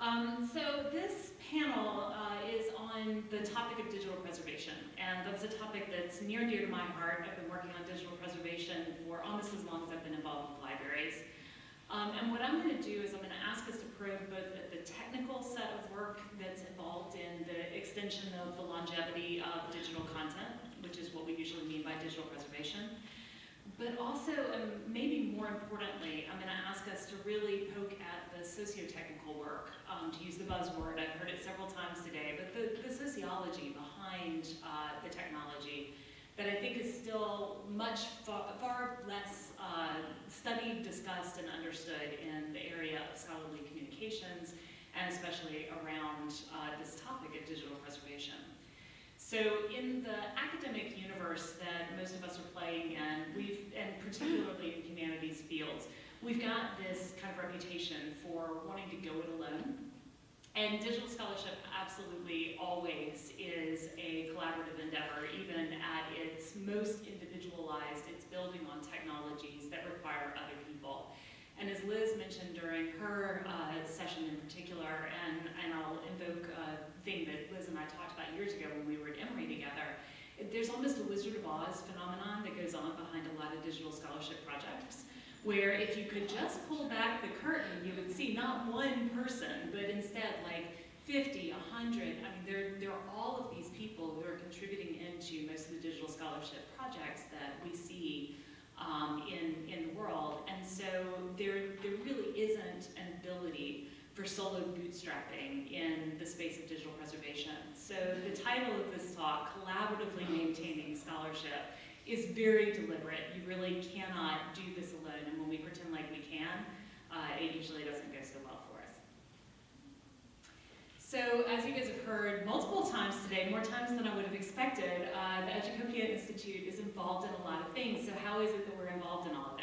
Um, so this panel uh, is on the topic of digital preservation, and that's a topic that's near and dear to my heart. I've been working on digital preservation for almost as long as I've been involved with libraries. Um, and what I'm going to do is I'm going to ask us to probe both the, the technical set of work that's involved in the extension of the longevity of digital content, which is what we usually mean by digital preservation, but also, um, maybe more importantly, I'm going to ask us to really poke at the socio-technical work, um, to use the buzzword. I've heard it several times today, but the, the sociology behind uh, the technology that I think is still much far, far less uh, studied, discussed, and understood in the area of scholarly communications, and especially around uh, this topic of digital preservation. So in the academic universe that most of us are playing in, we've, and particularly in humanities fields, we've got this kind of reputation for wanting to go it alone. And digital scholarship absolutely always is a collaborative endeavor, even at its most individualized, it's building on technologies that require other people. And as Liz mentioned during her uh, session in particular, and, and I'll invoke a thing that Liz and I talked about years ago when we were at Emory together, there's almost a Wizard of Oz phenomenon that goes on behind a lot of digital scholarship projects, where if you could just pull back the curtain, you would see not one person, but instead like 50, 100, I mean, there, there are all of these people who are contributing into most of the digital scholarship projects that we see um, in, in the world. And so there, there really isn't an ability for solo bootstrapping in the space of digital preservation. So the title of this talk, Collaboratively Maintaining Scholarship, is very deliberate. You really cannot do this alone, and when we pretend like we can, uh, it usually doesn't go so well for us. So as you guys have heard multiple times today, more times than I would have expected, uh, the Educopia Institute is involved in a lot of things. So how is it that we're involved in all of?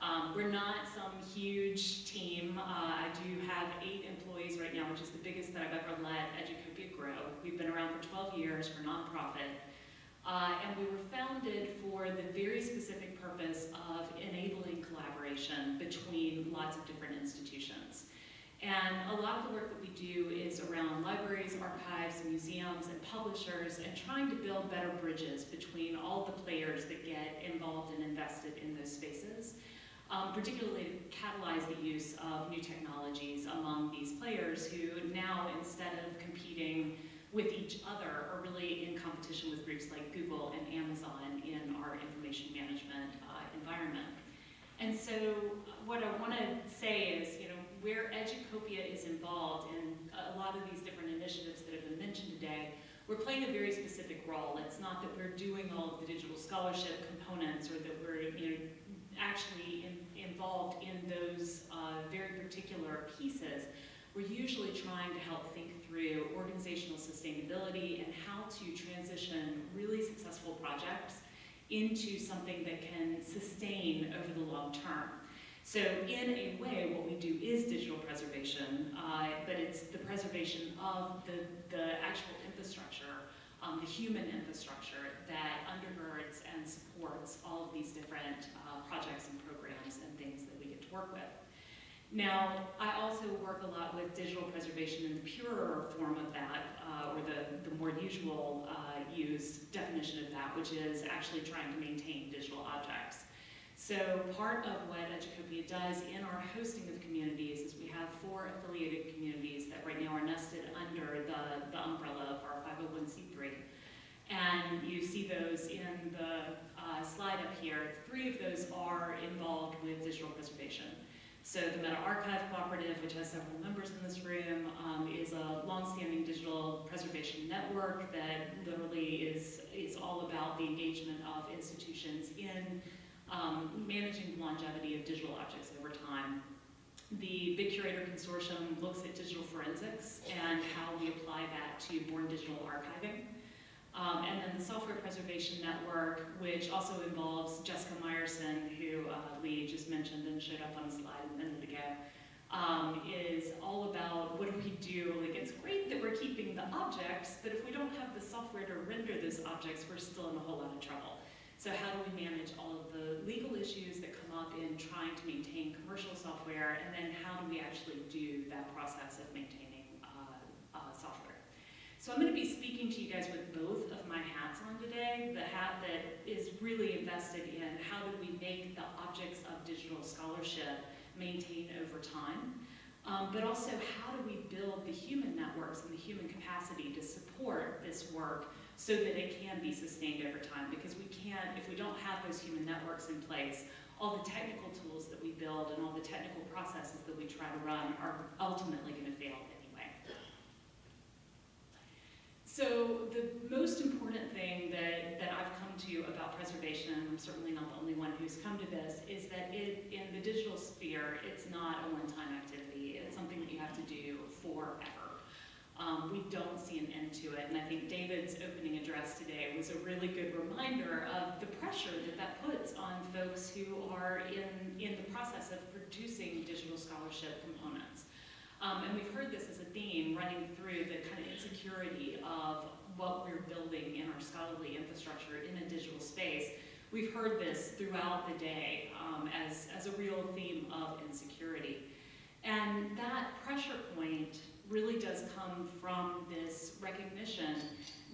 Um, we're not some huge team. Uh, I do have eight employees right now, which is the biggest that I've ever let Educopia grow. We've been around for 12 years, we're nonprofit. Uh, and we were founded for the very specific purpose of enabling collaboration between lots of different institutions. And a lot of the work that we do is around libraries, archives, museums, and publishers, and trying to build better bridges between all the players that get involved and invested in those spaces um, particularly catalyze the use of new technologies among these players who now, instead of competing with each other, are really in competition with groups like Google and Amazon in our information management uh, environment. And so what I want to say is, you know, where Educopia is involved in a lot of these different initiatives that have been mentioned today, we're playing a very specific role. It's not that we're doing all of the digital scholarship components or that we're, you know, actually in, involved in those uh, very particular pieces, we're usually trying to help think through organizational sustainability and how to transition really successful projects into something that can sustain over the long term. So in a way, what we do is digital preservation, uh, but it's the preservation of the, the actual infrastructure, um, the human infrastructure that undergirds and supports all of these different uh, projects and programs and things that we get to work with. Now, I also work a lot with digital preservation in the purer form of that, uh, or the, the more usual uh, used definition of that, which is actually trying to maintain digital objects. So part of what Educopia does in our hosting of communities is we have four affiliated communities that right now are nested under the, the umbrella of our 501c3. And you see those in the uh, slide up here. Three of those are involved with digital preservation. So the Meta Archive Cooperative, which has several members in this room, um, is a longstanding digital preservation network that literally is, is all about the engagement of institutions in um, managing the longevity of digital objects over time. The BitCurator Consortium looks at digital forensics and how we apply that to born digital archiving. Um, and then the Software Preservation Network, which also involves Jessica Meyerson, who uh, Lee just mentioned and showed up on the slide a minute ago, um, is all about what do we do? Like, it's great that we're keeping the objects, but if we don't have the software to render those objects, we're still in a whole lot of trouble. So how do we manage all of the legal issues that come up in trying to maintain commercial software, and then how do we actually do that process of maintaining uh, uh, software? So I'm going to be speaking to you guys with both of my hats on today. The hat that is really invested in how do we make the objects of digital scholarship maintain over time, um, but also how do we build the human networks and the human capacity to support this work so that it can be sustained over time? Because we can't, if we don't have those human networks in place, all the technical tools that we build and all the technical processes that we try to run are ultimately going to fail So the most important thing that, that I've come to about preservation, and I'm certainly not the only one who's come to this, is that it, in the digital sphere, it's not a one-time activity. It's something that you have to do forever um, we don't see an end to it. And I think David's opening address today was a really good reminder of the pressure that that puts on folks who are in, in the process of producing digital scholarship components. Um, and we've heard this as a theme running through the kind of insecurity of what we're building in our scholarly infrastructure in a digital space. We've heard this throughout the day um, as, as a real theme of insecurity. And that pressure point really does come from this recognition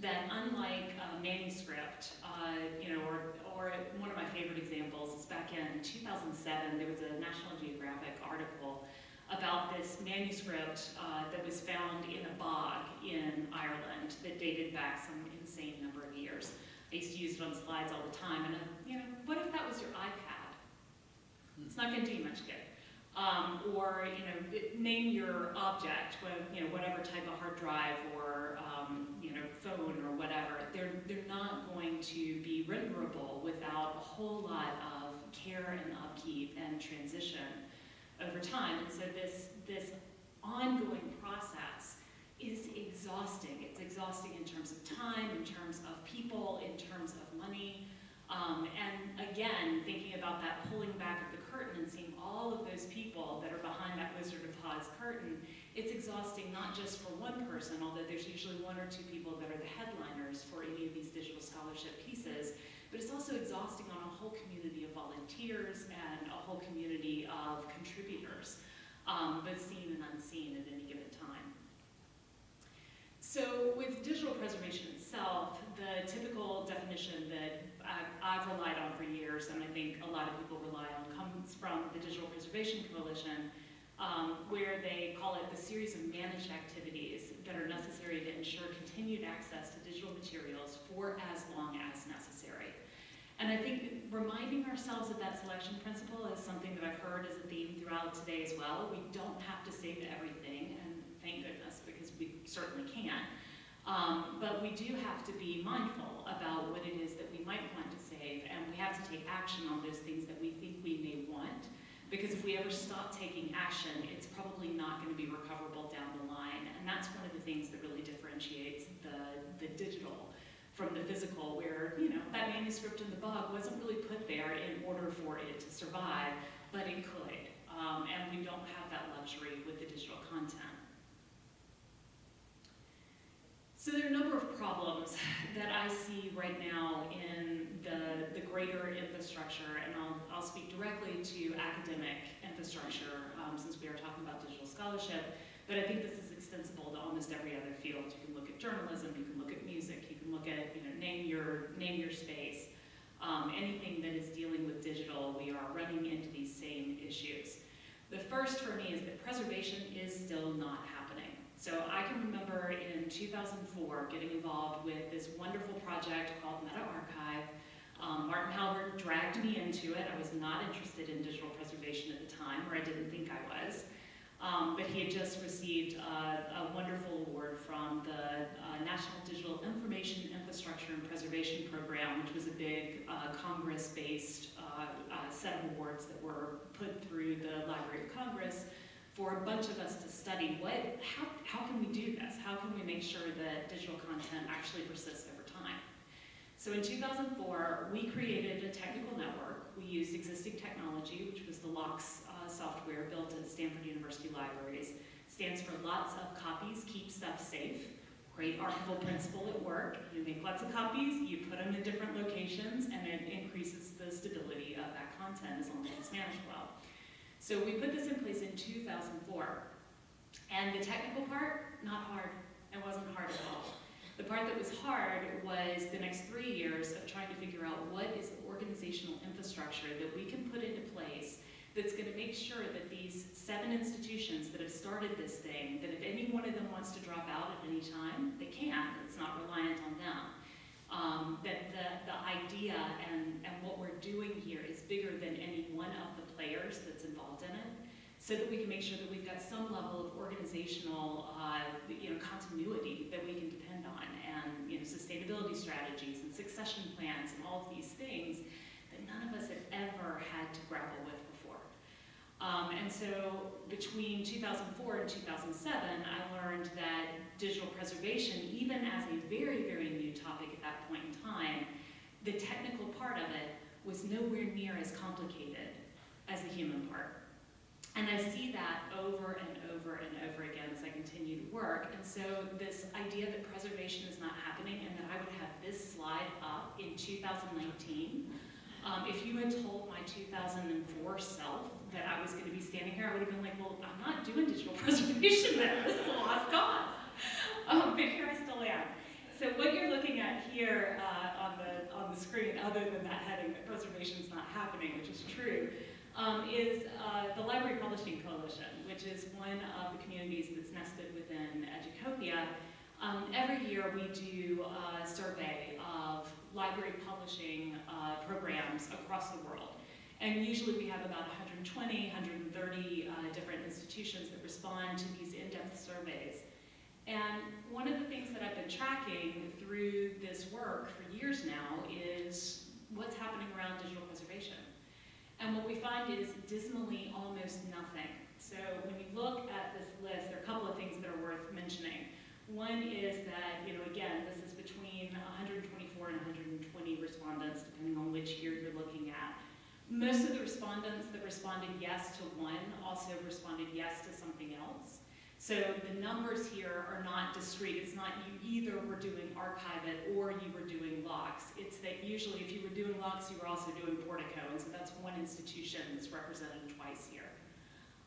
that unlike a manuscript, uh, you know, or, or one of my favorite examples is back in 2007, there was a National Geographic article about this manuscript uh, that was found in a bog in Ireland that dated back some insane number of years. I used to use it on slides all the time, and uh, you know, what if that was your iPad? It's not going to do you much good. Um, or you know, name your object, you know, whatever type of hard drive or um, you know, phone or whatever. They're they're not going to be renderable without a whole lot of care and upkeep and transition over time. And so this this ongoing process is exhausting. It's exhausting in terms of time, in terms of people, in terms of money. Um, and again, thinking about that pulling back of the curtain and seeing all of those people that are behind that Wizard of Oz curtain, it's exhausting not just for one person, although there's usually one or two people that are the headliners for any of these digital scholarship pieces, but it's also exhausting on a whole community of volunteers and a whole community of contributors, um, both seen and unseen at any given time. So with digital preservation itself, the typical definition that I've, relied on for years, and I think a lot of people rely on, comes from the Digital Preservation Coalition, um, where they call it the series of managed activities that are necessary to ensure continued access to digital materials for as long as necessary. And I think reminding ourselves of that selection principle is something that I've heard as a theme throughout today as well. We don't have to save everything, and thank goodness, because we certainly can't. Um, but we do have to be mindful about what it is that we might want to save, and we have to take action on those things that we think we may want. Because if we ever stop taking action, it's probably not going to be recoverable down the line. And that's one of the things that really differentiates the, the digital from the physical, where, you know, that manuscript in the bog wasn't really put there in order for it to survive, but it could. Um, and we don't have that luxury with the digital content. So there are a number of problems that I see right now in the, the greater infrastructure, and I'll, I'll speak directly to academic infrastructure um, since we are talking about digital scholarship, but I think this is extensible to almost every other field. Journalism, you can look at music, you can look at, you know, name your, name your space. Um, anything that is dealing with digital, we are running into these same issues. The first for me is that preservation is still not happening. So I can remember in 2004 getting involved with this wonderful project called Meta Archive. Um, Martin Halbert dragged me into it. I was not interested in digital preservation at the time, or I didn't think I was. Um, but he had just received a wonderful award from the uh, National Digital Information Infrastructure and Preservation Program, which was a big uh, Congress-based uh, uh, set of awards that were put through the Library of Congress for a bunch of us to study what, how, how can we do this? How can we make sure that digital content actually persists over time? So in 2004, we created a technical network. We used existing technology, which was the LOCKSS uh, software built at Stanford University Libraries. Stands for lots of copies, keep stuff safe. great archival principle at work. You make lots of copies, you put them in different locations, and it increases the stability of that content as long as it's managed well. So we put this in place in 2004. And the technical part, not hard. It wasn't hard at all. The part that was hard was the next three years of trying to figure out what is the organizational infrastructure that we can put into place that's going to make sure that these seven institutions that have started this thing, that if any one of them wants to drop out at any time, they can. It's not reliant on them. Um, that the, the idea and, and what we're doing here is bigger than any one of the players that's involved in it, so that we can make sure that we've got some level of organizational uh, you know, continuity that we can depend on, and you know, sustainability strategies and succession plans and all of these things that none of us had ever had to grapple with um, and so between 2004 and 2007, I learned that digital preservation, even as a very, very new topic at that point in time, the technical part of it was nowhere near as complicated as the human part. And I see that over and over and over again as I continue to work. And so this idea that preservation is not happening and that I would have this slide up in 2019, um, if you had told my 2004 self that I was going to be standing here, I would have been like, well, I'm not doing digital preservation then. This is a lost cause. Um, but here I still am. So what you're looking at here uh, on, the, on the screen, other than that heading that preservation is not happening, which is true, um, is uh, the Library Publishing Coalition, which is one of the communities that's nested within Educopia. Um, every year we do a survey of library publishing uh, programs across the world. And usually we have about 120, 130 uh, different institutions that respond to these in-depth surveys. And one of the things that I've been tracking through this work for years now is what's happening around digital preservation. And what we find is dismally almost nothing. So when you look at this list, there are a couple of things that are worth mentioning. One is that, you know, again, this is between 124 and 120 respondents, depending on which year you're looking at. Most of the respondents that responded yes to one also responded yes to something else. So the numbers here are not discrete. It's not you either were doing archive it or you were doing LOCKSS. It's that usually if you were doing LOCKSS, you were also doing Portico, and so that's one institution that's represented twice here.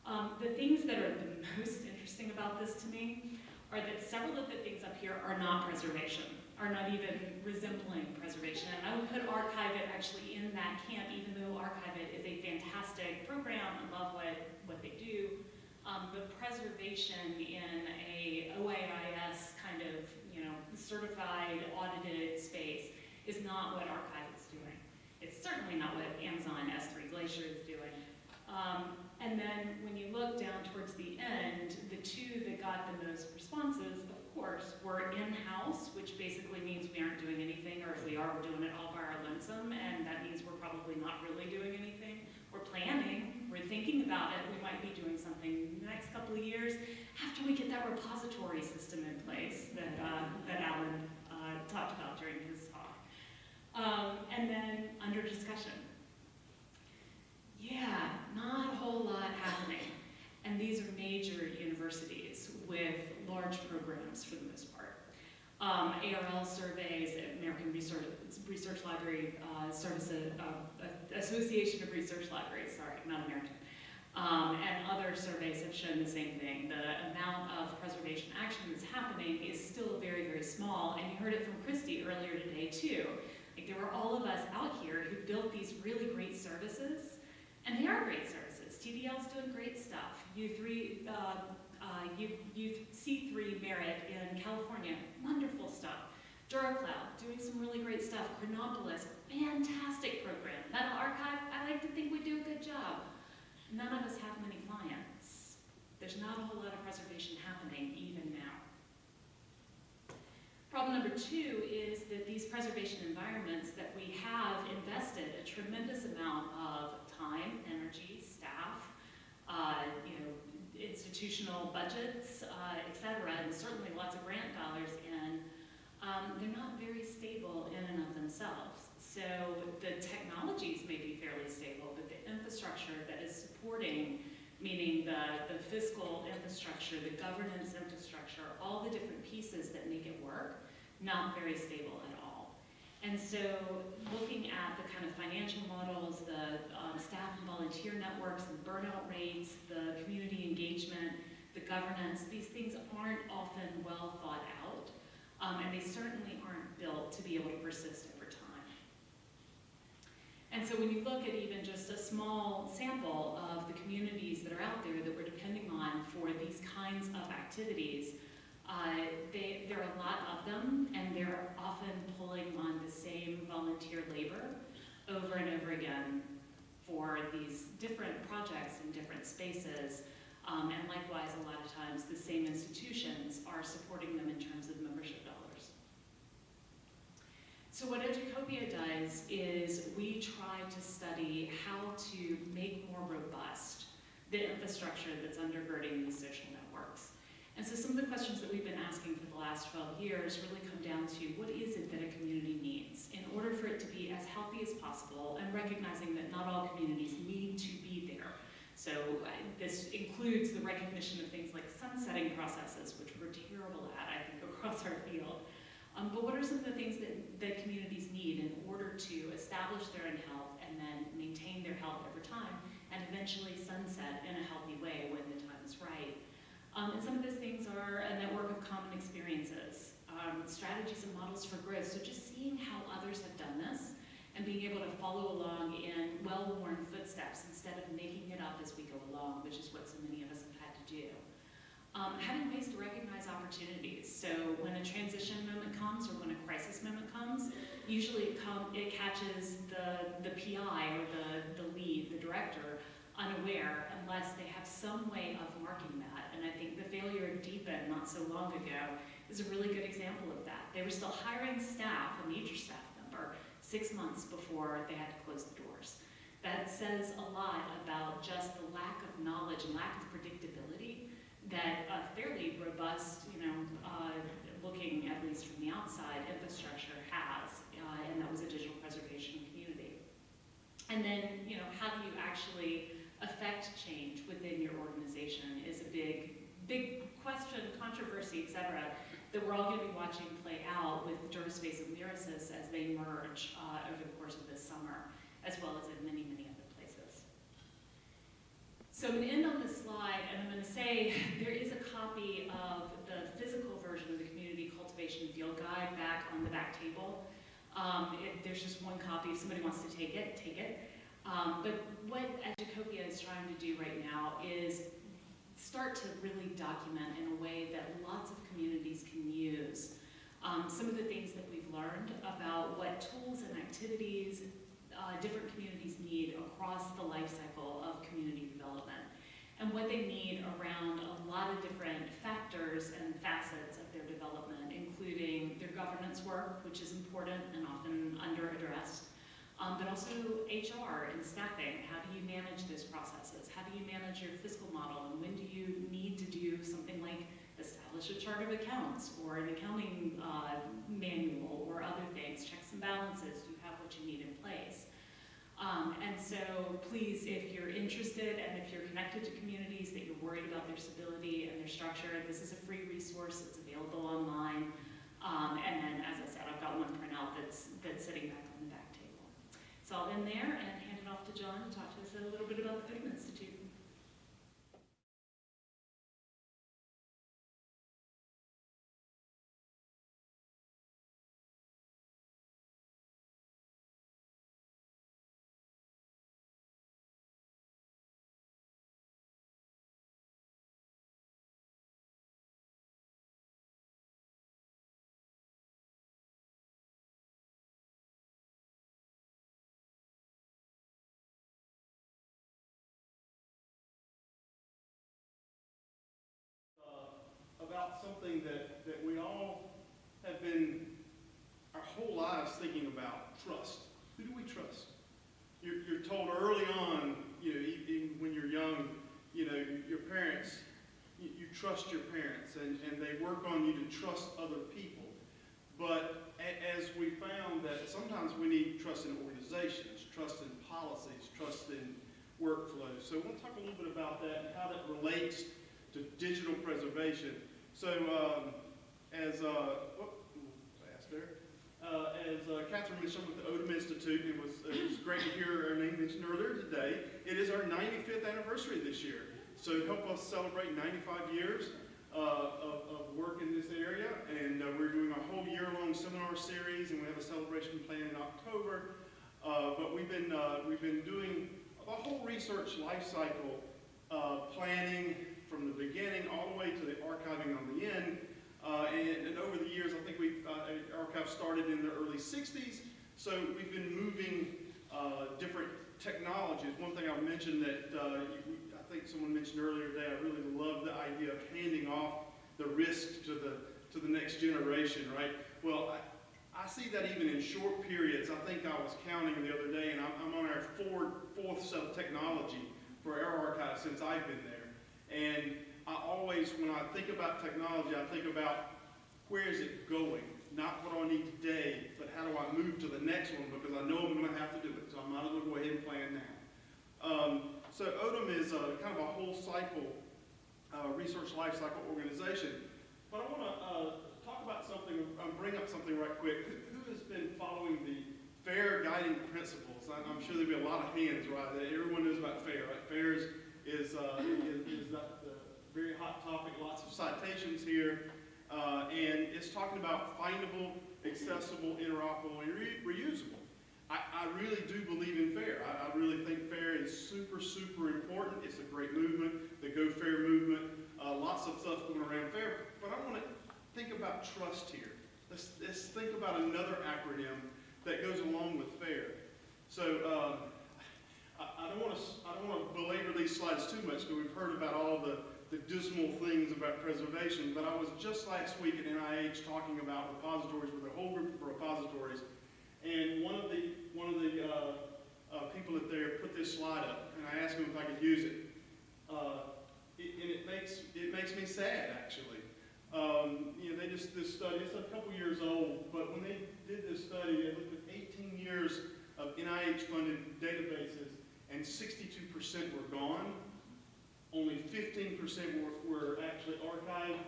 Um, the things that are the most interesting about this to me are that several of the things up here are not preservation are not even resembling preservation. And I would put Archive It actually in that camp, even though Archive It is a fantastic program. I love what, what they do. Um, the preservation in a OAIS kind of, you know, certified, audited space is not what Archive is doing. It's certainly not what Amazon S3 Glacier is doing. Um, and then when you look down towards the end, the two that got the most responses course, we're in-house, which basically means we aren't doing anything, or if we are, we're doing it all by our lonesome, and that means we're probably not really doing anything. We're planning, we're thinking about it, we might be doing something in the next couple of years after we get that repository system in place that, uh, that Alan uh, talked about during his talk. Um, and then under discussion. Yeah, not a whole lot happening. And these are major universities with large programs for the most part. Um, ARL surveys, American Research, Research Library uh, Services, uh, Association of Research Libraries, sorry, not American. Um, and other surveys have shown the same thing. The amount of preservation action that's happening is still very, very small. And you heard it from Christy earlier today too. Like there were all of us out here who built these really great services, and they are great services. TDL's doing great stuff. U3, uh, uh, UC3 Merritt in California, wonderful stuff. DuraCloud, doing some really great stuff. Chronopolis, fantastic program. Meta Archive, I like to think we do a good job. None of us have many clients. There's not a whole lot of preservation happening even now. Problem number two is that these preservation environments that we have invested a tremendous amount of time, energy, staff, uh, you know, institutional budgets, uh, et cetera, and certainly lots of grant dollars in, um, they're not very stable in and of themselves. So the technologies may be fairly stable, but the infrastructure that is supporting, meaning the, the fiscal infrastructure, the governance infrastructure, all the different pieces that make it work, not very stable. And so looking at the kind of financial models, the um, staff and volunteer networks, the burnout rates, the community engagement, the governance, these things aren't often well thought out, um, and they certainly aren't built to be able to persist over time. And so when you look at even just a small sample of the communities that are out there that we're depending on for these kinds of activities, uh, they, there are a lot of them, and they're often pulling on the same volunteer labor over and over again for these different projects in different spaces. Um, and likewise, a lot of times, the same institutions are supporting them in terms of membership dollars. So what Educopia does is we try to study how to make more robust the infrastructure that's undergirding these social networks. And so some of the questions that we've been asking for the last 12 years really come down to what is it that a community needs in order for it to be as healthy as possible and recognizing that not all communities need to be there. So uh, this includes the recognition of things like sunsetting processes, which we're terrible at, I think, across our field. Um, but what are some of the things that, that communities need in order to establish their own health and then maintain their health over time and eventually sunset in a healthy way when the time is right? Um, and some of those things are a network of common experiences, um, strategies and models for growth. So just seeing how others have done this and being able to follow along in well-worn footsteps instead of making it up as we go along, which is what so many of us have had to do. Um, having ways to recognize opportunities. So when a transition moment comes or when a crisis moment comes, usually it, come, it catches the, the PI or the, the lead, the director, unaware unless they have some way of marking that. And I think the failure of DPN not so long ago is a really good example of that. They were still hiring staff, a major staff member, six months before they had to close the doors. That says a lot about just the lack of knowledge and lack of predictability that a fairly robust, you know, uh, looking at least from the outside, infrastructure has, uh, and that was a digital preservation community. And then, you know, how do you actually affect change within your organization is a big, big question, controversy, et cetera, that we're all going to be watching play out with DuraSpace and Lyrasis as they merge uh, over the course of this summer, as well as in many, many other places. So I'm going to end on this slide, and I'm going to say there is a copy of the physical version of the Community Cultivation Field Guide back on the back table. Um, it, there's just one copy. If somebody wants to take it, take it. Um, but what Educopia is trying to do right now is start to really document in a way that lots of communities can use um, some of the things that we've learned about what tools and activities uh, different communities need across the life cycle of community development and what they need around a lot of different factors and facets of their development, including their governance work, which is important and often under-addressed, um, but also HR and staffing. How do you manage those processes? How do you manage your fiscal model? And when do you need to do something like establish a chart of accounts or an accounting uh, manual or other things, checks and balances? Do you have what you need in place? Um, and so please, if you're interested and if you're connected to communities that you're worried about their stability and their structure, this is a free resource. It's available online. Um, and then, as I said, I've got one printout that's, that's sitting back on the back so I'll end there and hand it off to John to talk to us a little bit about the Putnam something that, that we all have been our whole lives thinking about, trust. Who do we trust? You're, you're told early on, you know, even when you're young, you know, your parents, you, you trust your parents and, and they work on you to trust other people. But as we found that sometimes we need trust in organizations, trust in policies, trust in workflows. So I want to talk a little bit about that and how that relates to digital preservation. So um, as, uh, oh, Catherine mentioned with the Odum Institute, it was, it was great to hear our name mentioned earlier today. It is our 95th anniversary this year. So help us celebrate 95 years uh, of, of work in this area. And uh, we're doing a whole year-long seminar series, and we have a celebration planned in October. Uh, but we've been, uh, we've been doing a whole research life cycle uh, planning from the beginning all the way to the archiving on the end. Uh, and, and over the years, I think we've, uh, archive started in the early 60s, so we've been moving uh, different technologies. One thing I'll mention that uh, you- I think someone mentioned earlier today, I really love the idea of handing off the risk to the, to the next generation, right? Well, I, I see that even in short periods. I think I was counting the other day, and I'm, I'm on our fourth, fourth set of technology for our archive since I've been there. And I always, when I think about technology, I think about where is it going? Not what do I need today, but how do I move to the next one because I know I'm going to have to do it. So I might as well go ahead and plan now. Um, so Odum is a, kind of a whole cycle, uh, research life cycle organization. But I want to uh, talk about something, um, bring up something right quick. Who, who has been following the FAIR guiding principles? I, I'm sure there'll be a lot of hands, right? Everyone knows about FAIR, right? FAIR is, is, uh, is, is that the very hot topic, lots of citations here. Uh, and it's talking about findable, accessible, interoperable, and re- reusable. I, I really do believe in FAIR. I, I really think FAIR is super, super important. It's a great movement, the Go FAIR movement. Uh, lots of stuff going around FAIR. But I want to think about trust here. Let's, let's think about another acronym that goes along with FAIR. So um, I, I don't want to I don't want to belabor these slides too much because we've heard about all the, dismal things about preservation. But I was just last week at NIH talking about repositories with a whole group of repositories, and one of the one of the uh, uh, people that there put this slide up, and I asked him if I could use it. Uh, it and it makes it makes me sad actually. Um, you know, they just this study. It's a couple years old, but when they did this study, they looked at 18 years of NIH-funded databases, and 62% were gone. Only 15% were, were actually archived,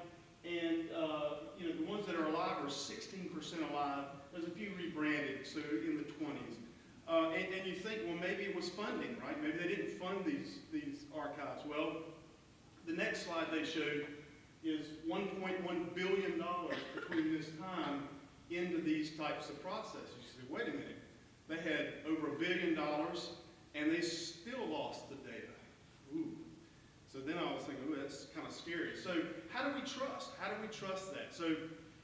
and uh, you know the ones that are alive are 16% alive. There's a few rebranded, so in the 20s. Uh, and, and you think, well, maybe it was funding, right? Maybe they didn't fund these these archives. Well, the next slide they showed is 1.1 billion dollars between this time into these types of processes. You say, wait a minute, they had over a billion dollars and they still lost the data. Ooh. So then I was thinking, ooh, that's kind of scary. So how do we trust? How do we trust that? So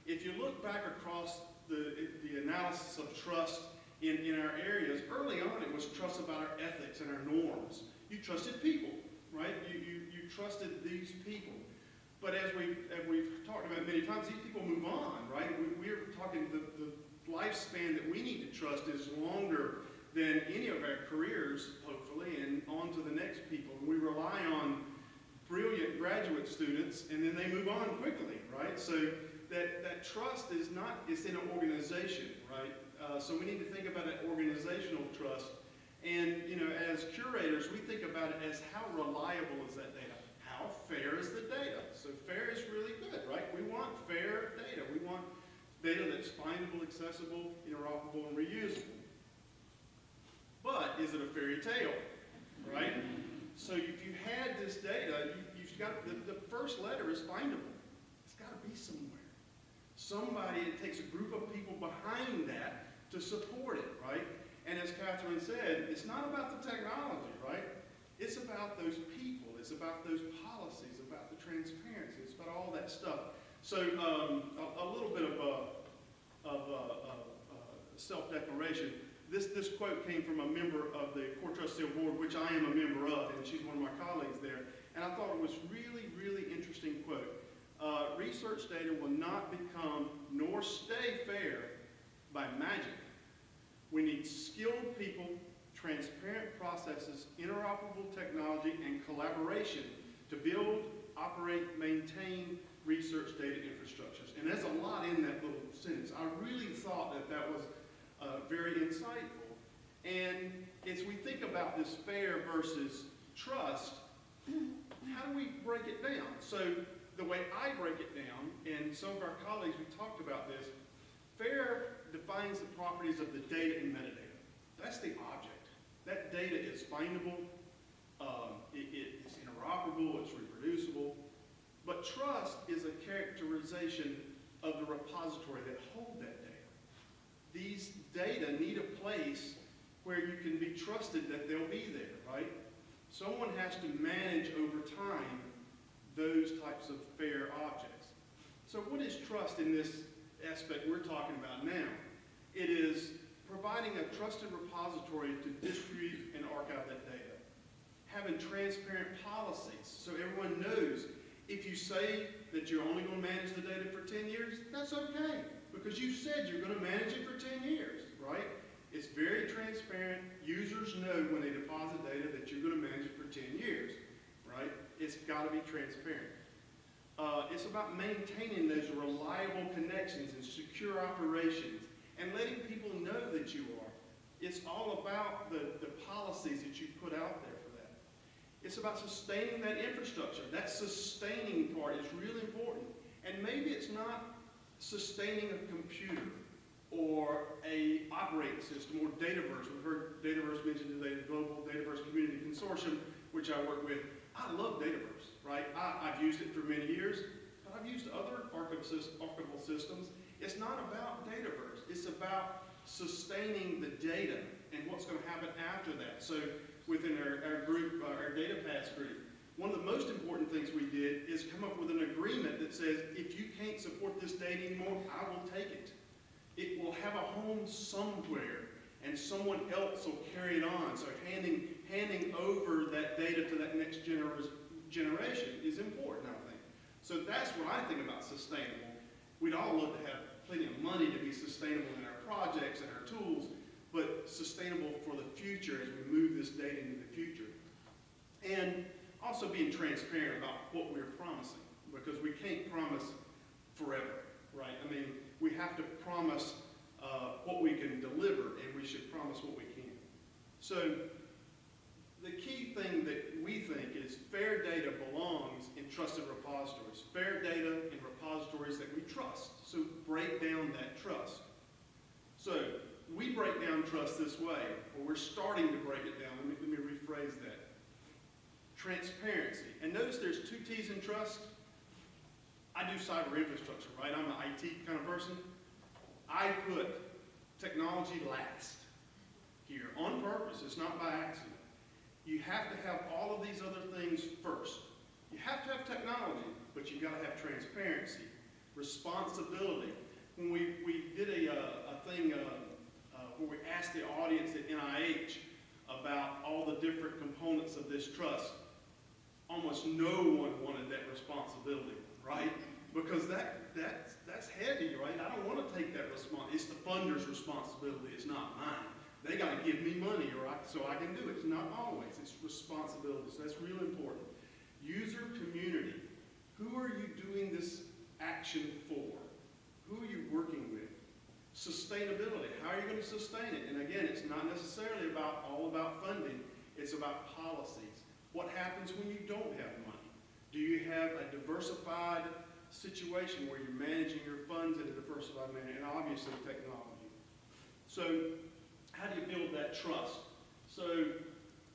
if you look back across the, the analysis of trust in, in our areas, early on it was trust about our ethics and our norms. You trusted people, right? You, you, you trusted these people. But as, we, as we've talked about many times, these people move on, right? We, we're talking the, the lifespan that we need to trust is longer than any of our careers, hopefully, and on to the next people. We rely on brilliant graduate students, and then they move on quickly, right? So that, that trust is not, it's in an organization, right? Uh, so we need to think about an organizational trust. And, you know, as curators, we think about it as how reliable is that data? How fair is the data? So fair is really good, right? We want fair data. We want data that's findable, accessible, interoperable, and reusable. But is it a fairy tale, right? So if you had this data, you, you've got, the, the first letter is findable. It's got to be somewhere. Somebody, it takes a group of people behind that to support it, right? And as Catherine said, it's not about the technology, right? It's about those people. It's about those policies, about the transparency. It's about all that stuff. So um, a, a, little bit of, uh, of uh, uh, self-declaration. This, this quote came from a member of the CoreTrustSeal Board, which I am a member of, and she's one of my colleagues there. And I thought it was really, really interesting quote. Uh, research data will not become nor stay fair by magic. We need skilled people, transparent processes, interoperable technology, and collaboration to build, operate, maintain research data infrastructures. And there's a lot in that little sentence. I really thought that that was uh, very insightful. And as we think about this fair versus trust, how do we break it down? So the way I break it down, and some of our colleagues, we talked about this, fair defines the properties of the data and metadata. That's the object. That data is findable, um, it, it- it's interoperable, it's reproducible. But trust is a characterization of the repository that hold that data. These data need a place where you can be trusted that they'll be there, right? Someone has to manage over time those types of fair objects. So what is trust in this aspect we're talking about now? It is providing a trusted repository to distribute and archive that data. Having transparent policies so everyone knows if you say that you're only going to manage the data for 10 years, that's okay because you said you're going to manage it for 10 years, right? It's very transparent. Users know when they deposit data that you're going to manage it for 10 years, right? It's got to be transparent. Uh, it's about maintaining those reliable connections and secure operations and letting people know that you are. It's all about the, the policies that you put out there for that. It's about sustaining that infrastructure. That sustaining part is really important. And maybe it's not sustaining a computer or a operating system or Dataverse. We've heard Dataverse mentioned today, the Global Dataverse Community Consortium, which I work with. I love Dataverse, right? I, I've used it for many years, but I've used other archival systems. It's not about Dataverse. It's about sustaining the data and what's going to happen after that. So within our, our group, uh, our data pass group, one of the most important things we did is come up with an agreement that says, if you can't support this data anymore, I will take it. It will have a home somewhere, and someone else will carry it on. So handing, handing over that data to that next gener- generation is important, I think. So that's what I think about sustainable. We'd all love to have plenty of money to be sustainable in our projects and our tools, but sustainable for the future as we move this data into the future. And also being transparent about what we're promising, because we can't promise forever, right? I mean, we have to promise uh, what we can deliver, and we should promise what we can. So the key thing that we think is fair data belongs in trusted repositories. Fair data in repositories that we trust. So break down that trust. So we break down trust this way, or we're starting to break it down. Let me, let me rephrase that. Transparency. And notice there's two T's in trust. I do cyber infrastructure, right? I'm an IT kind of person. I put technology last here on purpose. It's not by accident. You have to have all of these other things first. You have to have technology, but you've got to have transparency, responsibility. When we, we did a, uh, a thing uh, uh, where we asked the audience at NIH about all the different components of this trust, almost no one wanted that responsibility, right? Because that, that, that's heavy, right? I don't want to take that response. It's the funder's responsibility, it's not mine. They got to give me money I, so I can do it. It's not always, it's responsibility. So that's real important. User community. Who are you doing this action for? Who are you working with? Sustainability. How are you going to sustain it? And again, it's not necessarily about all about funding. It's about policies. What happens when you don't have money? Do you have a diversified situation where you're managing your funds in a diversified manner? And obviously technology. So how do you build that trust? So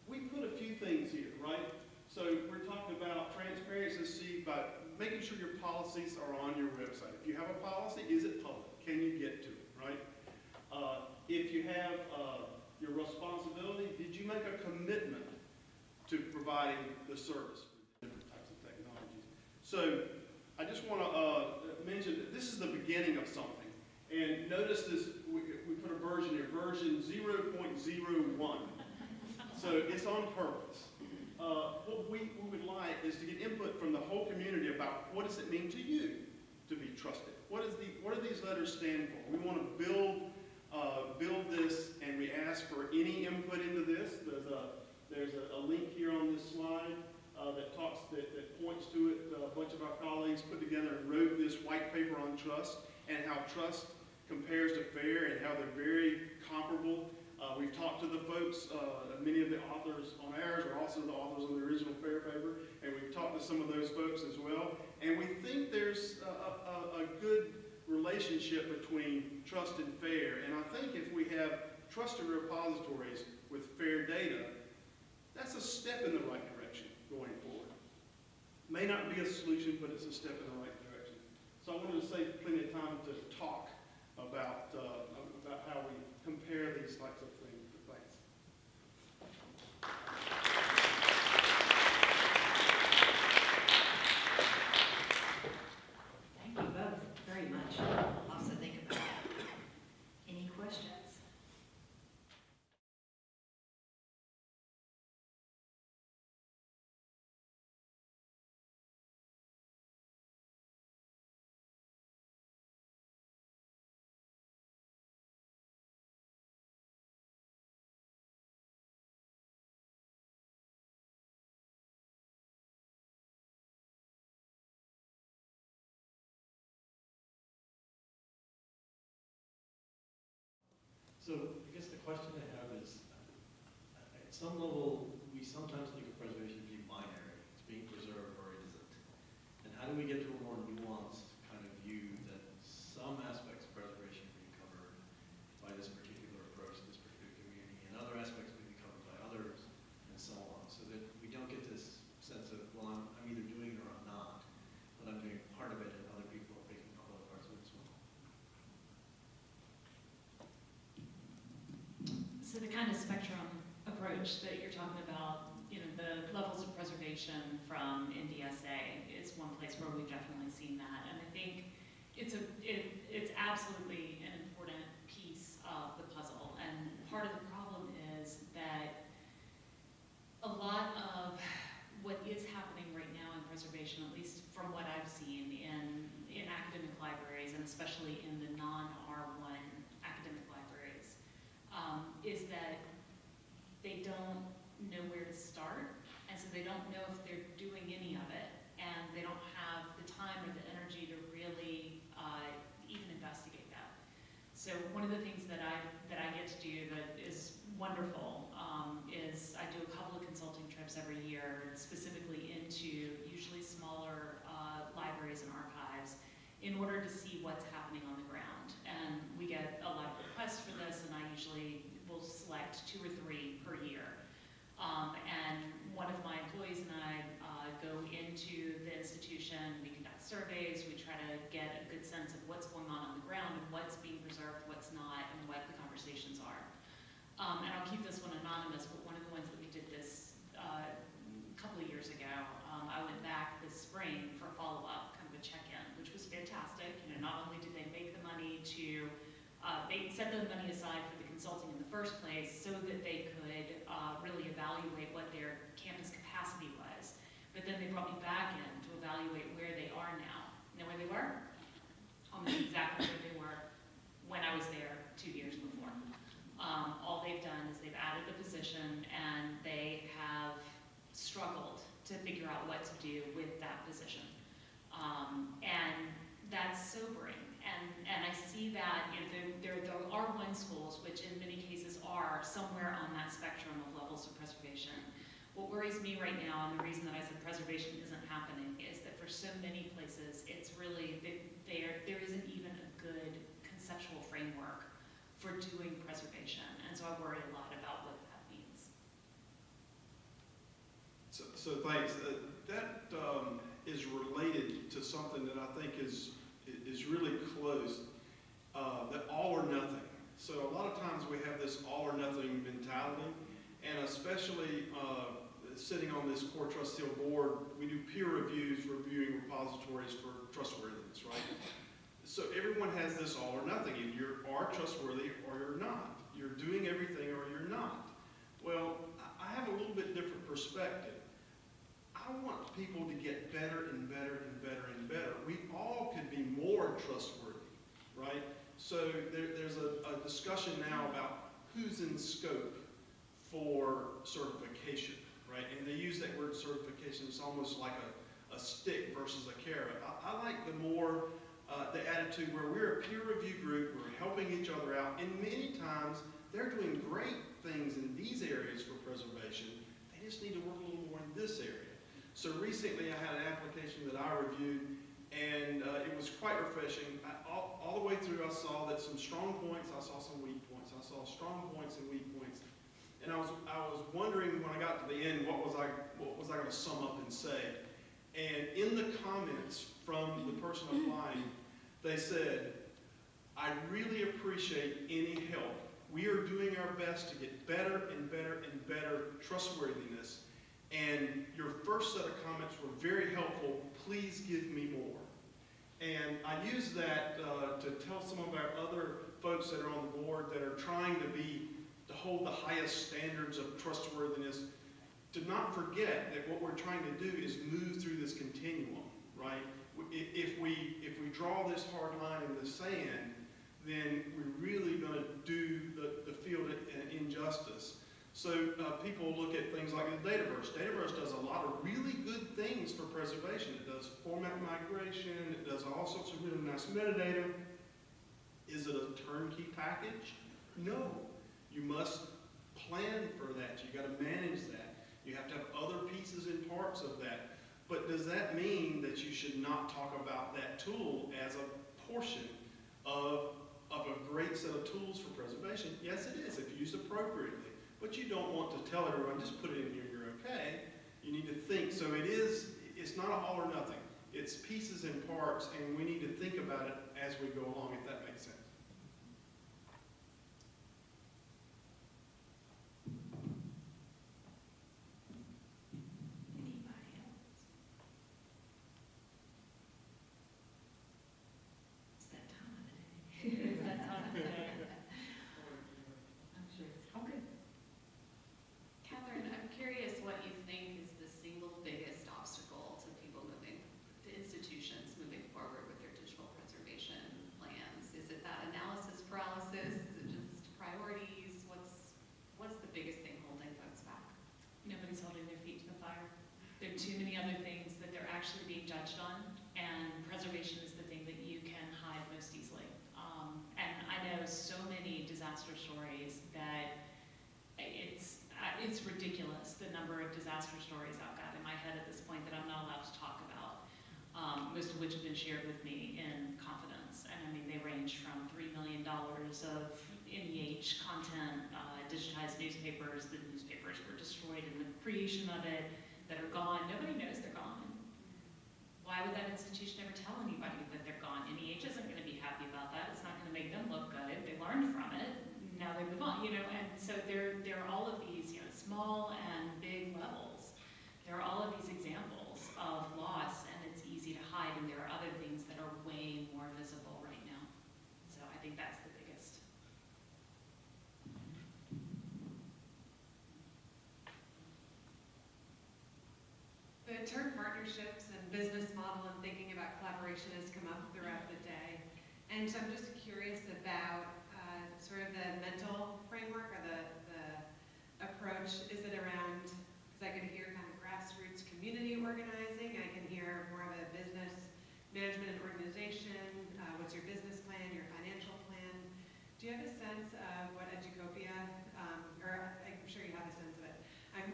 we put a few things here, right? So we're talking about transparency by making sure your policies are on your website. If you have a policy, is it public? Can you get to it, right? Uh, if you have uh, your responsibility, did you make a commitment to providing the service for different types of technologies? So I just want to uh, mention that this is the beginning of something. And notice this, we, we put a version here, version 0.01. So it's on purpose. Uh, what we, we would like is to get input from the whole community about what does it mean to you to be trusted? What, is the, what do these letters stand for? We want to build, uh, build this and we ask for any input into this. There's a, there's a, a link here on this slide uh, that talks, that, that points to it. Uh, a bunch of our colleagues put together and wrote this white paper on trust and how trust compares to fair and how they're very comparable. Uh, we've talked to the folks, uh, many of the authors on ours are also the authors on the original fair paper, and we've talked to some of those folks as well. And we think there's a, a, a good relationship between trust and fair. And I think if we have trusted repositories with fair data, that's a step in the right direction going forward. May not be a solution, but it's a step in the right direction. So I wanted to save plenty of time to talk about, uh, about how we compare these types of things. Thanks. Thank you both very much. Lots to think about. Any questions? So I guess the question I have is, uh, at some level, we sometimes think of preservation as being binary, it's being preserved or it isn't. And how do we get to a more nuanced kind of view that some aspects of preservation are being covered by this particular approach, this particular community, and other aspects may be covered by others, and so on, so that we don't get this sense of, well, I'm, I'm either doing it or I'm not, but I'm doing part of it and other people are picking up other parts of it as well. So the kind of spectrum that you're talking about, you know, the levels of preservation from NDSA is one place where we've definitely seen that. And I think it's a, it, it's absolutely an important piece of the puzzle. And part of the problem is that a lot of what is happening right now in preservation, at least from what I've seen in, in academic libraries, and especially in the non-R1 academic libraries, um, is that they don't know where to start, and so they don't know if they're doing any of it, and they don't have the time or the energy to really uh, even investigate that. So one of the things that I that I get to do that is wonderful um, is I do a couple of consulting trips every year, specifically into usually smaller uh, libraries and archives, in order to see what's happening on the ground. And we get a lot of requests for this, and I usually will select two or three per year. Um, and one of my employees and I uh, go into the institution, we conduct surveys, we try to get a good sense of what's going on on the ground and what's being preserved, what's not, and what the conversations are. Um, and I'll keep this one anonymous, but one of the ones that we did this uh, a couple of years ago, um, I went back this spring for follow-up, kind of a check-in, which was fantastic. You know, not only did they make the money to, uh, they set the money aside for the consulting in the first place so that they could uh, really evaluate what their campus capacity was. But then they brought me back in to evaluate where they are now. Know where they were? Almost exactly where they were when I was there two years before. Um, all they've done is they've added a position and they have struggled to figure out what to do with that position. Um, and that's sobering. And, and I see that, you know, there, there, there are one schools, which in many cases are somewhere on that spectrum of levels of preservation. What worries me right now, and the reason that I said preservation isn't happening, is that for so many places, it's really, there, there isn't even a good conceptual framework for doing preservation. And so I worry a lot about what that means. So, so thanks. Uh, That um, is related to something that I think is, is really close, uh, that all or nothing. So a lot of times we have this all or nothing mentality, and especially uh, sitting on this CoreTrustSeal board, we do peer reviews reviewing repositories for trustworthiness, right? So everyone has this all or nothing. Either you are trustworthy or you're not. You're doing everything or you're not. Well, I have a little bit different perspective. I want people to get better and better and better and better. We all could be more trustworthy, right? So there, there's a, a discussion now about who's in scope for certification, right? And they use that word certification, it's almost like a, a stick versus a carrot. I, I like the more, uh, the attitude where we're a peer review group, we're helping each other out, and many times they're doing great things in these areas for preservation. They just need to work a little more in this area. So recently I had an application that I reviewed And uh, it was quite refreshing. I, all, all the way through, I saw that some strong points, I saw some weak points. I saw strong points and weak points. And I was, I was wondering when I got to the end, what was I, what was I going to sum up and say? And in the comments from the person applying, they said, I really appreciate any help. We are doing our best to get better and better and better trustworthiness. And your first set of comments were very helpful. Please give me more. And I use that uh, to tell some of our other folks that are on the board that are trying to be, to hold the highest standards of trustworthiness, to not forget that what we're trying to do is move through this continuum, right? If we, if we draw this hard line in the sand, then we're really going to do the, the field an injustice. So uh, people look at things like Dataverse. Dataverse does a lot of really good things for preservation. It does format migration. It does all sorts of really nice metadata. Is it a turnkey package? No. You must plan for that. You got to manage that. You have to have other pieces and parts of that. But does that mean that you should not talk about that tool as a portion of, of a great set of tools for preservation? Yes, it is, if used appropriately. But you don't want to tell everyone, just put it in here, you're okay. You need to think. So it is, it's not all or nothing. It's pieces and parts, and we need to think about it as we go along, if that makes sense. Anybody else? It's that time of the day. It's that time of day. I'm sure it's, okay. Katherine, I'm curious what you think is the single biggest obstacle to people moving, to institutions moving forward with their digital preservation plans? Is it that analysis paralysis? Is it just priorities? What's, what's the biggest thing holding folks back? Nobody's holding their feet to the fire. There are too many other things that they're actually being judged on, and preservation is the thing that you can hide most easily. Um, and I know so many disaster stories that it's, uh, it's ridiculous, the number of disaster stories I've got in my head at this point that I'm not allowed to talk about, um, most of which have been shared with me in confidence. And I mean, they range from $3 million of NEH content, uh, digitized newspapers, the newspapers were destroyed in the creation of it, that are gone, nobody knows they're gone. Why would that institution ever tell anybody that they're gone? NEH isn't gonna be happy about that, it's not gonna make them look good, they learned from it, now they move on, you know, and so there, there are all of these, you know, small and big levels. There are all of these examples of loss, and it's easy to hide, and there are other things that are way more visible right now. So I think that's the biggest. The term partnerships and business model and thinking about collaboration has come up throughout the day. And so I'm just curious about uh, sort of the mental framework or the, the approach. Is it around, because I can hear kind of grassroots community organizing, I can hear more of a business management and organization. Uh, What's your business plan, your financial plan? Do you have a sense of what Educopia, um, or I'm sure you have a sense of it. I'm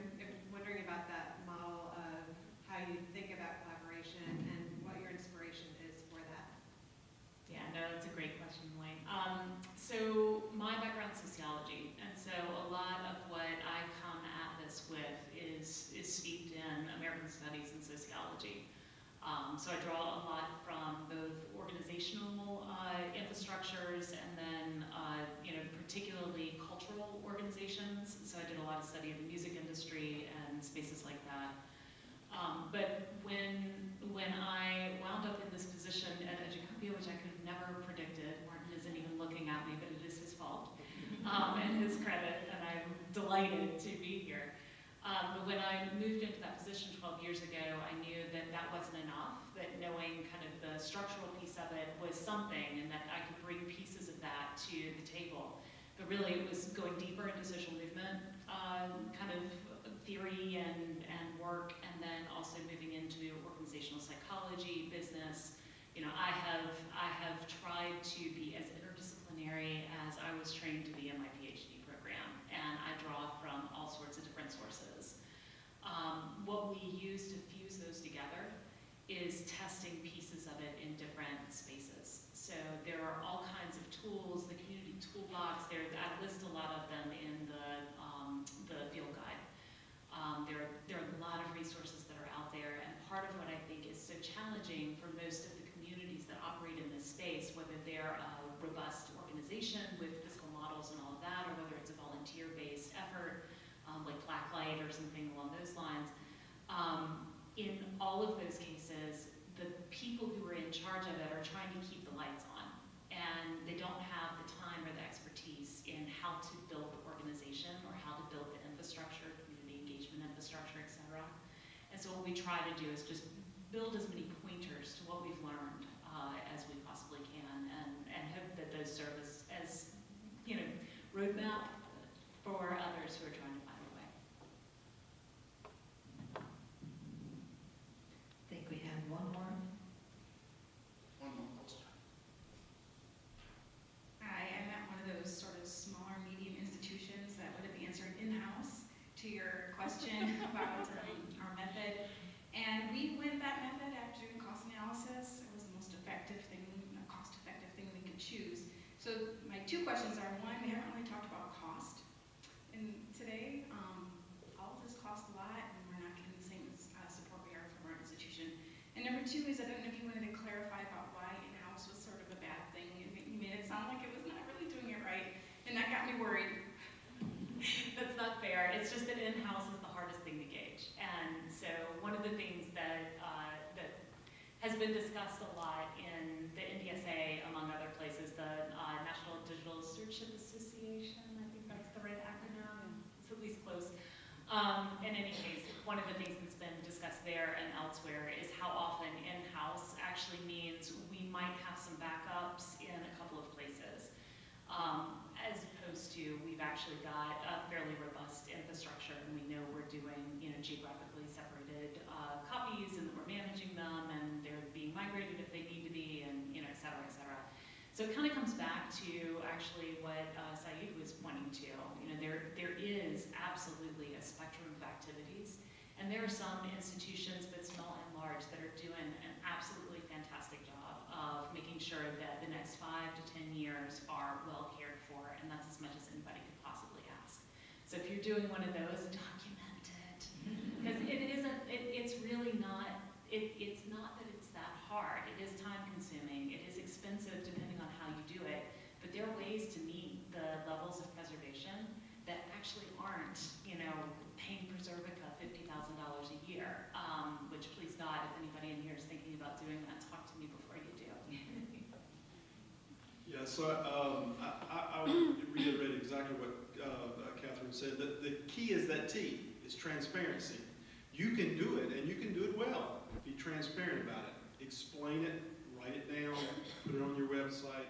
wondering about that model of how you think about collaboration and what your inspiration is for that. Yeah, no, that's a great question, Wayne. Um, so my background's sociology, and so a lot of what I come at this with is, is steeped in American studies and sociology. Um, so I draw a lot from both organizational uh, infrastructures and then, uh, you know, particularly cultural organizations. So I did a lot of study of the music industry and spaces like that. Um, but when, when I wound up in this position at Educopia, which I could have never predicted, Martin isn't even looking at me, but it is his fault, um, and his credit, and I'm delighted to be here. Um, but when I moved into that position 12 years ago, I knew that that wasn't enough, that knowing kind of the structural piece of it was something, and that I could bring pieces of that to the table. But really, it was going deeper into social movement, um, kind of theory and, and work, and then also moving into organizational psychology, business. You know, I have, I have tried to be as interdisciplinary as I was trained to be in my PhD program, and I draw from all sorts of different sources. Um, what we use to fuse those together is testing pieces of it in different spaces. So there are all kinds of tools, the community toolbox, there, I list a lot of them in the, um, the field guide. Um, there, there are a lot of resources that are out there, and part of what I think is so challenging for most of the communities that operate in this space, whether they're a robust organization with fiscal models and all of that, or whether it's a volunteer-based effort, um, like Blacklight or something along those lines, um, in all of those cases, the people who are in charge of it are trying to keep the lights on. And they don't have the time or the expertise in how to build the organization or how to build the infrastructure, community engagement infrastructure, et cetera. And so what we try to do is just build as many pointers to what we've learned uh, as we possibly can and, and hope that those serve as, as, you know, roadmap for others who are trying to find a way. I think we have one more. One more question. I am at one of those sort of smaller, medium institutions that would have answered in-house to your question about um, our method. And we went that method after doing cost analysis. It was the most effective thing, a cost-effective thing we could choose. So my two questions are, one, we haven't really talked about cost. And today, um, all of this costs a lot, and we're not getting the same uh, support we are from our institution. And number two is, I don't know if you wanted to clarify about why in-house was sort of a bad thing. You ma- You made it sound like it was not really doing it right, and that got me worried. That's not fair. It's just that in-house is the hardest thing to gauge. And so one of the things that, uh, that has been discussed a lot in the NDSA, among other places, the uh, National Digital Stewardship Association, I think that's the right acronym, it's at least close. Um, in any case, one of the things that's been discussed there and elsewhere is how often in-house actually means we might have some backups in a couple of places. Um, as opposed to, we've actually got a fairly robust infrastructure and we know we're doing, you know, geographically separated, uh, copies and that we're managing them and they're being migrated if they need to be and, you know, et cetera, et cetera. So it kind of comes back to actually what, uh, Saeed was pointing to. You know, there, there is absolutely a spectrum of activities and there are some institutions, both small and large, that are doing an absolutely fantastic job of making sure that the next five to 10 years are well cared for, and that's as much as anybody could possibly ask. So if you're doing one of those, document it. Because it isn't, it, it's really not, it, it's not that it's that hard. It is time consuming, it is expensive depending on how you do it, but there are ways to meet the levels of preservation that actually aren't, you know, paying Preservica fifty thousand dollars a year. Um, which please God, if anybody in here is thinking about doing that, talk to me before you do. Yeah, so um, I, I- I would reiterate exactly what uh, Katherine said. The, the key is that T, is transparency. You can do it, and you can do it well. Be transparent about it. Explain it, write it down, put it on your website,